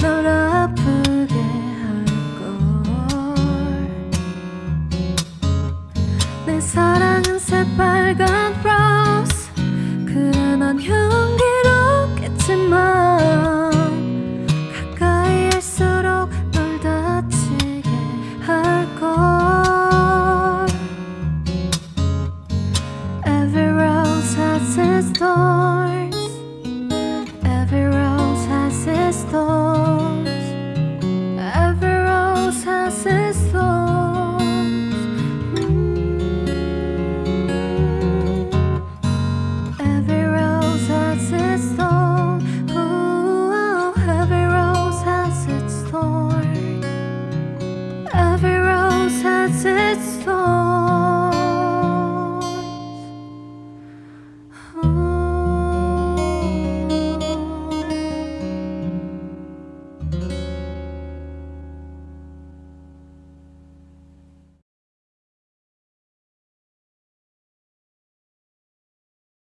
널 아프게 할걸. 내 사랑은 새빨간